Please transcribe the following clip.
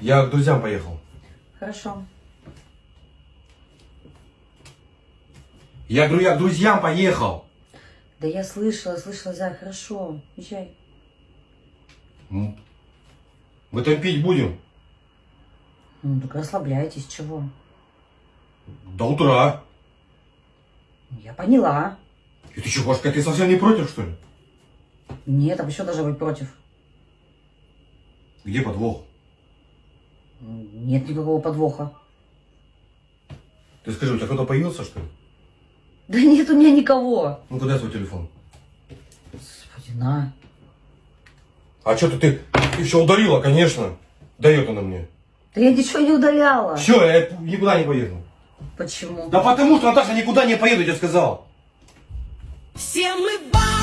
Я к друзьям поехал. Хорошо. Я говорю, я к друзьям поехал. Да я слышала, слышала, Зай, хорошо. Езжай. Мы там пить будем? Ну, так расслабляйтесь, чего? До утра. Я поняла. И ты что, Пашка, ты совсем не против, что ли? Нет, а что даже быть против? Где подвох? Нет никакого подвоха. Ты скажи, у тебя кто-то появился, что ли? Да нет у меня никого. Ну, куда свой телефон? Господи, на. А что ты, ты, ты все удалила, конечно. Дает она мне. Да я ничего не удаляла. Все, я никуда не поеду. Почему? Да потому что, Наташа, никуда не поеду, я тебе сказал. Все мы бабы